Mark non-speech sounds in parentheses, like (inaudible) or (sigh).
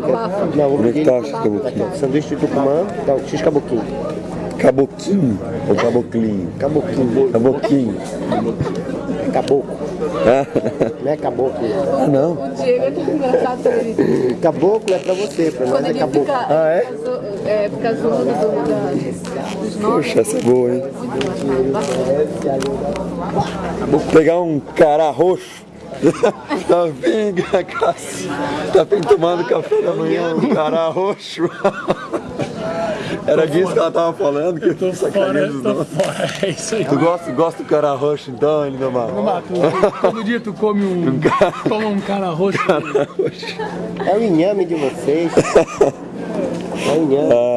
caboquinho. Quer? Não, vou Como é que pedir. tá, X caboquinho? Sanduíche de tucumã, então, X caboquinho. Caboquinho ou caboclinho? Caboquinho. Caboquinho. É caboclo. Não é caboclo. Ah, não. O Diego é tão engraçado ele, Caboclo é pra você, pra nós é ele caboclo. fica, Ah, é? é, fica zoando do, da, dos nomes. Poxa, essa é boa, hein? Vou pegar um cará roxo. (laughs) Tá Cassi. Tá bem tomando café da manhã, um cará roxo. (laughs) Era disso que ela tava falando, que eu tô sacaneando os nomes. é isso aí. Tu gosta, gosta do cará roxo então, ele normal? Mato, todo dia tu come um. toma (laughs) um cara roxo. É o inhame de vocês. É o inhame. Ah,